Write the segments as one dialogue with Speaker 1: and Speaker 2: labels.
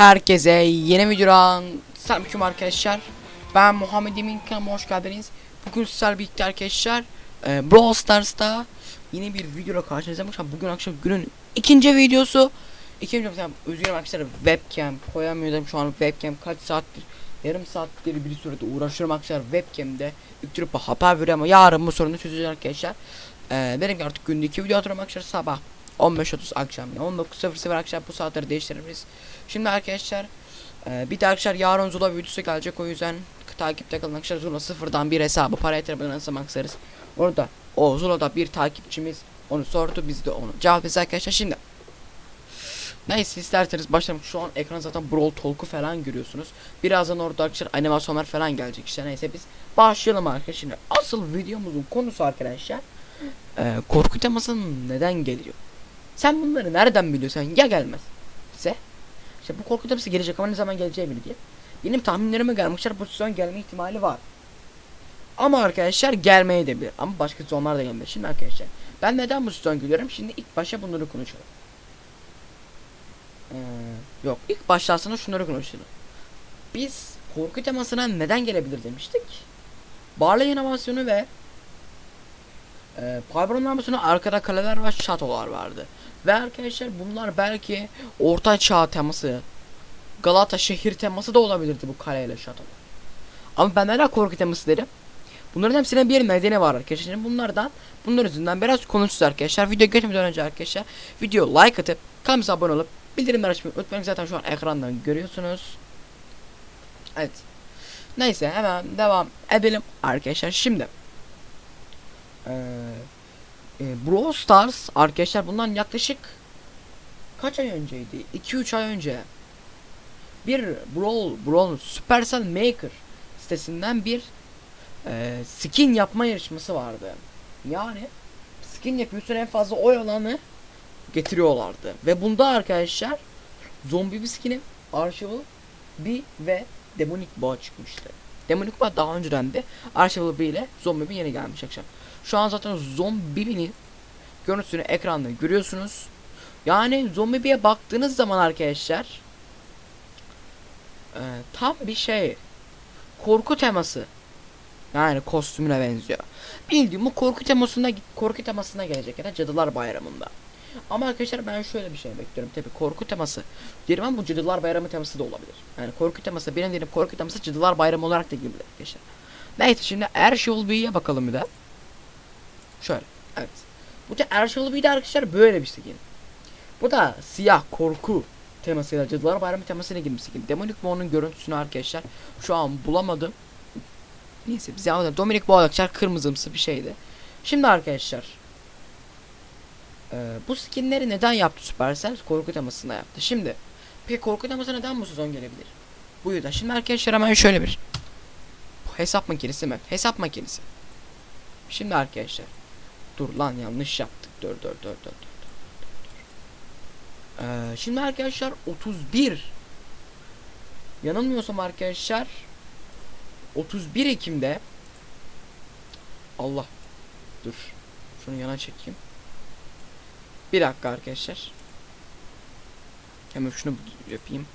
Speaker 1: Herkese yeni videodan selamünaleyküm arkadaşlar. Ben Muhammed Emin hoş geldiniz. Bugün sizlerle birlikte arkadaşlar e, Brawl Stars'ta yeni bir videoyla karşınızdayım. Bugün akşam günün ikinci videosu. İkinci videosu özgürüm arkadaşlar webcam koyamıyordum şu an webcam kaç saattir yarım saattir bir sürede uğraşıyorum arkadaşlar webcam'de yükleyip haber veriyor ama yarın bu sorunu çözeceğiz arkadaşlar. E, benim artık günde iki video atıyorum arkadaşlar sabah 15.30 akşam ya 19.00 akşam bu saatleri değiştiririz. Şimdi arkadaşlar e, bir de arkadaşlar yarın Zula videosu gelecek o yüzden takipte kalın arkadaşlar Zula sıfırdan bir hesabı para yatırmadan nasıl maksarız. Orada o Zula'da bir takipçimiz onu sordu biz de onu cevap arkadaşlar şimdi. Neyse isterseniz başlayalım. Şu an ekran zaten Brawl Talk'u falan görüyorsunuz. Birazdan orada arkadaşlar animasyonlar falan gelecek işte neyse biz başlayalım arkadaşlar. Şimdi asıl videomuzun konusu arkadaşlar e, korku teması neden geliyor? Sen bunları nereden biliyorsun? Ya gelmez. Ise işte bu korku teması gelecek ama ne zaman geleceği belli değil. Benim tahminlerime göre bu sezon gelme ihtimali var. Ama arkadaşlar gelmeye de bilir. Ama başka sezonlar da gelmez. Şimdi arkadaşlar ben neden bu sezon geliyorum? Şimdi ilk başa bunları konuşalım. Ee, yok ilk başlasana şunları konuşalım. Biz korku temasına neden gelebilir demiştik. Barley animasyonu ve e, Pybron animasyonu arkada kaleler ve şatolar vardı. Ve arkadaşlar bunlar belki orta çağ teması Galata şehir teması da olabilirdi bu kaleyle şatolar. Ama ben neden korku teması derim? Bunların hepsine bir nedeni var arkadaşlar. Bunlardan bunlar yüzünden biraz konuşacağız arkadaşlar. Video geçmeden önce arkadaşlar video like atıp kanalımıza abone olup bildirimleri açmayı unutmayın. Zaten şu an ekrandan görüyorsunuz. Evet. Neyse hemen devam edelim arkadaşlar. Şimdi ee, e, Brawl Stars arkadaşlar bundan yaklaşık kaç ay önceydi? 2-3 ay önce bir Brawl Brawl Supercell Maker sitesinden bir e, skin yapma yarışması vardı. Yani skin yapıyorsun en fazla oy alanı getiriyorlardı. Ve bunda arkadaşlar zombi bir skini Archival bir ve Demonic Boğa çıkmıştı. Demonic Boğa daha önceden de Archival 1 ile zombi bir yeni gelmiş akşam. Şu an zaten zombinin görüntüsünü ekranda görüyorsunuz. Yani zombiye baktığınız zaman arkadaşlar e, tam bir şey korku teması yani kostümüne benziyor. Bildiğim bu korku temasına korku temasına gelecek ya da Cadılar Bayramı'nda. Ama arkadaşlar ben şöyle bir şey bekliyorum. Tabi korku teması. Diyelim ama bu Cadılar Bayramı teması da olabilir. Yani korku teması benim diyelim korku teması Cadılar Bayramı olarak da girebilir arkadaşlar. Neyse şimdi Erşul Bey'e bakalım bir de. Şöyle. Evet. Bu da Erşul Bey'de arkadaşlar böyle bir skin. Bu da siyah korku temasıyla Cadılar Bayramı temasıyla girmiş skin. Demonic Boğa'nın görüntüsünü arkadaşlar şu an bulamadım. Neyse bize anladım. Dominic Boğa arkadaşlar kırmızımsı bir şeydi. Şimdi arkadaşlar ee, bu skinleri neden yaptı Supercell? Korku temasında yaptı. Şimdi peki korku teması neden bu sezon gelebilir? Bu yüzden. Şimdi arkadaşlar hemen şöyle bir bu hesap makinesi mi? Hesap makinesi. Şimdi arkadaşlar dur lan yanlış yaptık. Dur dur dur dur dur. Ee, şimdi arkadaşlar 31 yanılmıyorsam arkadaşlar 31 Ekim'de Allah dur şunu yana çekeyim. Bir dakika arkadaşlar. Hemen şunu yapayım.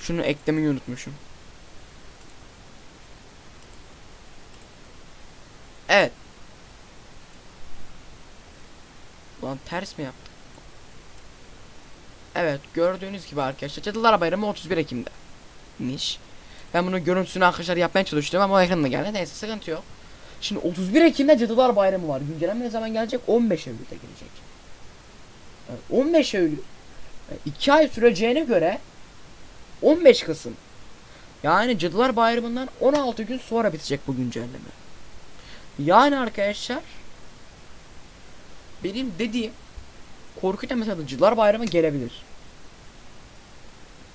Speaker 1: Şunu eklemeyi unutmuşum. Evet Ulan ters mi yaptım Evet gördüğünüz gibi arkadaşlar Cadılar Bayramı 31 Ekim'de Miş ben bunu görüntüsünü arkadaşlar yapmaya çalıştım ama o ekranda geldi. Neyse sıkıntı yok. Şimdi 31 Ekim'de Cadılar Bayramı var. Güncelleme ne zaman gelecek? 15 Eylül'de gelecek. Yani 15 Eylül 2 ay süreceğine göre 15 Kasım. Yani Cadılar Bayramı'ndan 16 gün sonra bitecek bu güncelleme. Yani arkadaşlar benim dediğim korku Cadılar Bayramı gelebilir.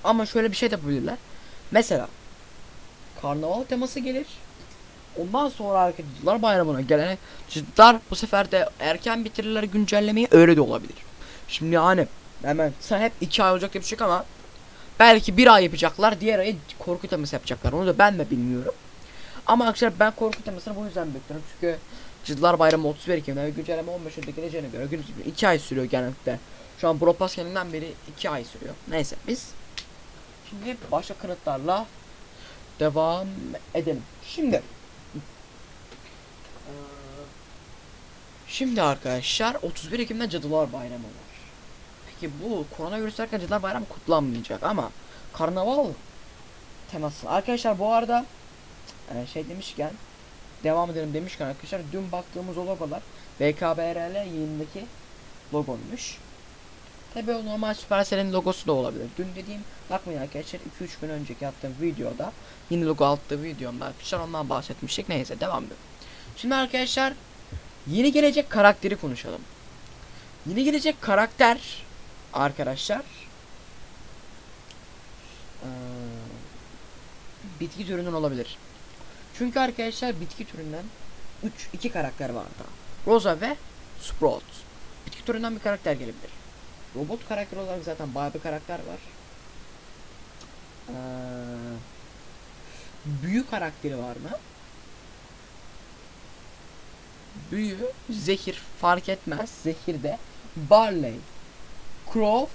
Speaker 1: Ama şöyle bir şey yapabilirler. Mesela karnaval teması gelir. Ondan sonra arkadaşlar bayramına gelene ciddiler bu sefer de erken bitirirler güncellemeyi öyle de olabilir. Şimdi yani hemen sen hep iki ay olacak yapacak ama belki bir ay yapacaklar diğer ayı korku teması yapacaklar onu da ben de bilmiyorum. Ama arkadaşlar ben korku temasını bu yüzden bekliyorum çünkü Cadılar Bayramı 31 Ekim'de ve güncelleme 15 Eylül'de geleceğine göre 2 ay sürüyor genellikle. Şu an Brawl Pass kendinden beri 2 ay sürüyor. Neyse biz Şimdi başka kanıtlarla devam edelim. Şimdi Şimdi arkadaşlar 31 Ekim'de Cadılar Bayramı var. Peki bu koronavirüs derken Cadılar Bayramı kutlanmayacak ama karnaval teması. Arkadaşlar bu arada e, şey demişken devam edelim demişken arkadaşlar dün baktığımız o logolar BKBRL yayındaki logoymuş. Tabi o normal Supercell'in logosu da olabilir. Dün dediğim bakmayın arkadaşlar 2-3 gün önceki yaptığım videoda yeni logo attığı videomda arkadaşlar ondan bahsetmiştik. Neyse devam edelim. Şimdi arkadaşlar yeni gelecek karakteri konuşalım. Yeni gelecek karakter arkadaşlar bitki türünden olabilir. Çünkü arkadaşlar bitki türünden 3 2 karakter var daha. Rosa ve Sprout. Bitki türünden bir karakter gelebilir. Robot karakter olarak zaten bayağı bir karakter var. Eee, büyü karakteri var mı? Büyü, zehir fark etmez. Zehirde Barley, Crow,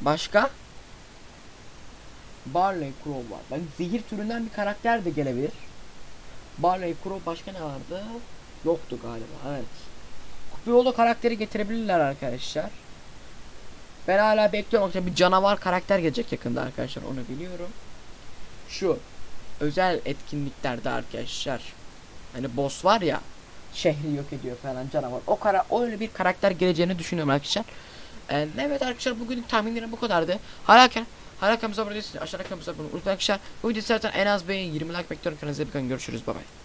Speaker 1: başka? Barley, Crow var. Bak zehir türünden bir karakter de gelebilir. Barley, Crow başka ne vardı? Yoktu galiba. Evet. Kupiyolo karakteri getirebilirler arkadaşlar. Ben hala bekliyorum. Yoksa bir canavar karakter gelecek yakında arkadaşlar. Onu biliyorum. Şu özel etkinliklerde arkadaşlar. Hani boss var ya şehri yok ediyor falan canavar. O kara öyle bir karakter geleceğini düşünüyorum arkadaşlar. Ee, evet arkadaşlar bugünlük tahminlerim bu kadardı. Hala hala kanalımıza abone değilseniz aşağıda kanalımıza abone olun. Unutmayın arkadaşlar bu videoyu zaten en az beğeni 20 like bekliyorum. İyi bakın. Görüşürüz. Bay bay.